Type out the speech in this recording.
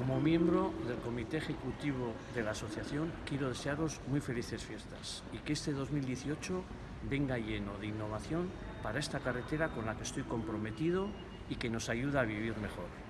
Como miembro del Comité Ejecutivo de la Asociación, quiero desearos muy felices fiestas y que este 2018 venga lleno de innovación para esta carretera con la que estoy comprometido y que nos ayuda a vivir mejor.